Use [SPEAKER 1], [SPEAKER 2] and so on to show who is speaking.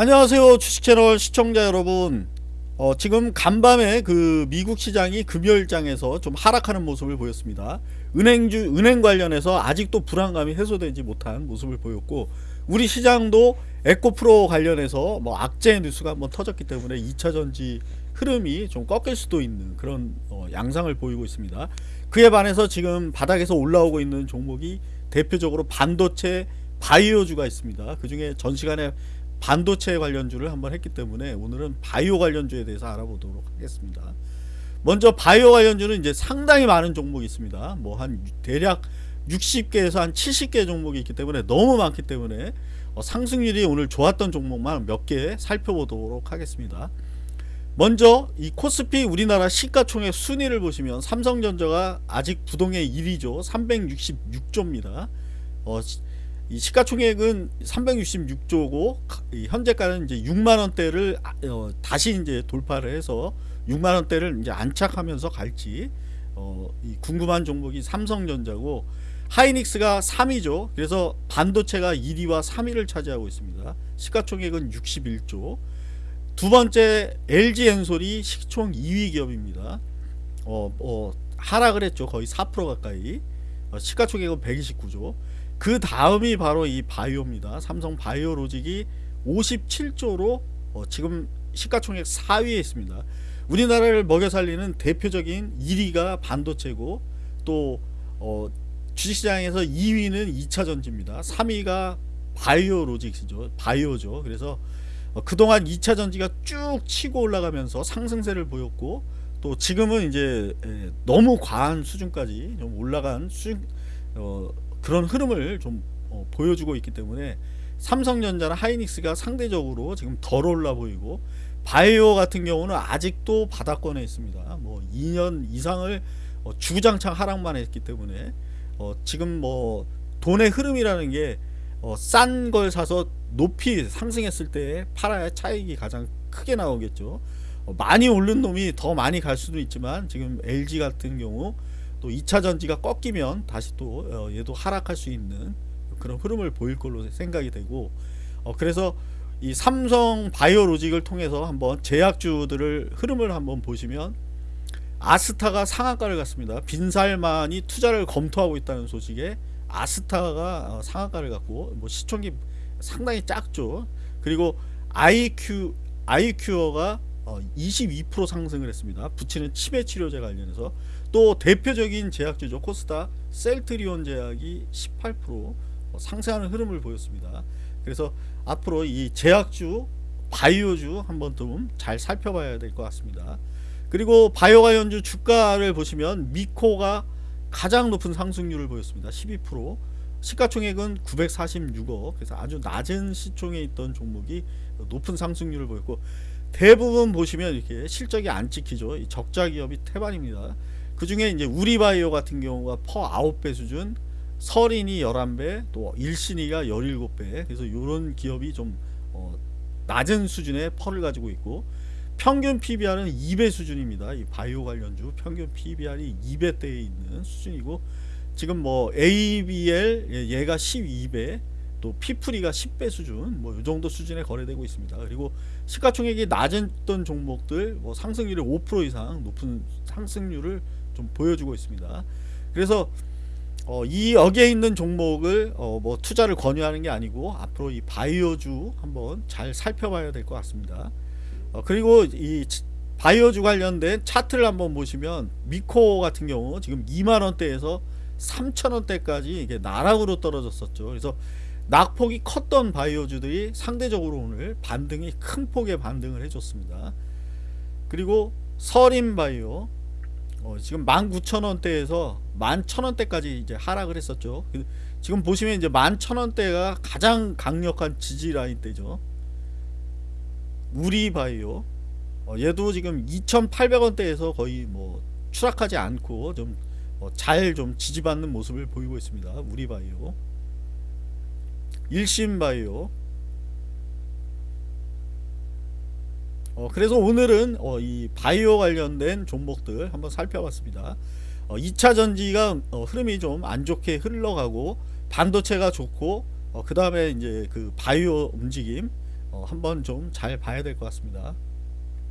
[SPEAKER 1] 안녕하세요 주식채널 시청자 여러분. 어, 지금 간밤에 그 미국 시장이 금요일장에서 좀 하락하는 모습을 보였습니다. 은행주 은행 관련해서 아직도 불안감이 해소되지 못한 모습을 보였고 우리 시장도 에코프로 관련해서 뭐 악재 뉴스가 한번 터졌기 때문에 2차전지 흐름이 좀 꺾일 수도 있는 그런 어, 양상을 보이고 있습니다. 그에 반해서 지금 바닥에서 올라오고 있는 종목이 대표적으로 반도체 바이오주가 있습니다. 그 중에 전 시간에 반도체 관련주를 한번 했기 때문에 오늘은 바이오 관련주에 대해서 알아보도록 하겠습니다. 먼저 바이오 관련주는 이제 상당히 많은 종목이 있습니다. 뭐 한 대략 60개에서 한 70개 종목이 있기 때문에 너무 많기 때문에 어 상승률이 오늘 좋았던 종목만 몇 개 살펴보도록 하겠습니다. 먼저 이 코스피 우리나라 시가총액 순위를 보시면 삼성전자가 아직 부동의 1위죠. 366조입니다. 어, 이 시가총액은 366조고 현재가는 이제 6만 원대를 아, 어, 다시 이제 돌파를 해서 6만 원대를 이제 안착하면서 갈지 어, 궁금한 종목이 삼성전자고 하이닉스가 3위죠. 그래서 반도체가 1위와 3위를 차지하고 있습니다. 시가총액은 61조. 두 번째 LG엔솔이 시총 2위 기업입니다. 어, 어, 하락을 했죠. 거의 4% 가까이. 어, 시가총액은 129조. 그 다음이 바로 이 바이오입니다. 삼성 바이오로직이 57조로 어 지금 시가총액 4위에 있습니다. 우리나라를 먹여 살리는 대표적인 1위가 반도체고 또 어 주식시장에서 2위는 2차전지입니다. 3위가 바이오로직이죠. 바이오죠. 그래서 어 그동안 2차전지가 쭉 치고 올라가면서 상승세를 보였고 또 지금은 이제 너무 과한 수준까지 좀 올라간 수준 어 그런 흐름을 좀 어, 보여주고 있기 때문에 삼성전자나 하이닉스가 상대적으로 지금 덜 올라 보이고 바이오 같은 경우는 아직도 바닥권에 있습니다. 뭐 2년 이상을 어, 주구장창 하락만 했기 때문에 어, 지금 뭐 돈의 흐름이라는 게 싼걸 어, 사서 높이 상승했을 때 팔아야 차익이 가장 크게 나오겠죠. 어, 많이 오른 놈이 더 많이 갈 수도 있지만 지금 LG 같은 경우 또 2차 전지가 꺾이면 다시 또 어, 얘도 하락할 수 있는 그런 흐름을 보일 걸로 생각이 되고 어 그래서 이 삼성 바이오로직을 통해서 한번 제약주들을 흐름을 한번 보시면 아스타가 상한가를 갔습니다. 빈살만이 투자를 검토하고 있다는 소식에 아스타가 어, 상한가를 갔고 뭐 시총이 상당히 작죠. 그리고 IQ 아이큐어가 22% 상승을 했습니다. 붙이는 치매 치료제 관련해서. 또 대표적인 제약주죠. 코스타 셀트리온 제약이 18% 상승하는 흐름을 보였습니다. 그래서 앞으로 이 제약주 바이오주 한번 좀 잘 살펴봐야 될 것 같습니다. 그리고 바이오 관련주 주가를 보시면 미코가 가장 높은 상승률을 보였습니다. 12% 시가총액은 946억. 그래서 아주 낮은 시총에 있던 종목이 높은 상승률을 보였고 대부분 보시면 이렇게 실적이 안 찍히죠. 적자 기업이 태반입니다. 그 중에 이제 우리바이오 같은 경우가 퍼 9배 수준 설인이 11배 또 일신이가 17배. 그래서 이런 기업이 좀 어, 낮은 수준의 펄을 가지고 있고 평균 PBR은 2배 수준입니다. 이 바이오 관련주 평균 PBR이 2배대에 있는 수준이고 지금 뭐 ABL 예, 얘가 12배 또 피프리가 10배 수준 뭐 이 정도 수준에 거래되고 있습니다 그리고 시가총액이 낮았던 종목들 뭐 상승률이 5% 이상 높은 상승률을 좀 보여주고 있습니다. 그래서 어, 이 여기에 있는 종목을 어, 뭐 투자를 권유하는 게 아니고 앞으로 이 바이오주 한번 잘 살펴봐야 될 것 같습니다. 어, 그리고 이 바이오주 관련된 차트를 한번 보시면 미코 같은 경우 지금 2만 원대에서 3천 원대까지 이게 나락으로 떨어졌었죠. 그래서 낙폭이 컸던 바이오주들이 상대적으로 오늘 반등이 큰 폭의 반등을 해줬습니다. 그리고 서린바이오 어, 지금 19,000원대에서 11,000원대까지 이제 하락을 했었죠. 그, 지금 보시면 이제 11,000원대가 가장 강력한 지지 라인 대죠. 우리바이오 어, 얘도 지금 2,800원대에서 거의 뭐 추락하지 않고 좀 잘좀 어, 지지받는 모습을 보이고 있습니다. 우리바이오 일신바이오 어, 그래서 오늘은 어, 이 바이오 관련된 종목들 한번 살펴봤습니다. 어, 2차 전지가 어, 흐름이 좀 안 좋게 흘러가고 반도체가 좋고 어, 그 다음에 이제 그 바이오 움직임 어, 한번 좀 잘 봐야 될 것 같습니다.